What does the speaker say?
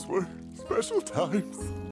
Those were special times.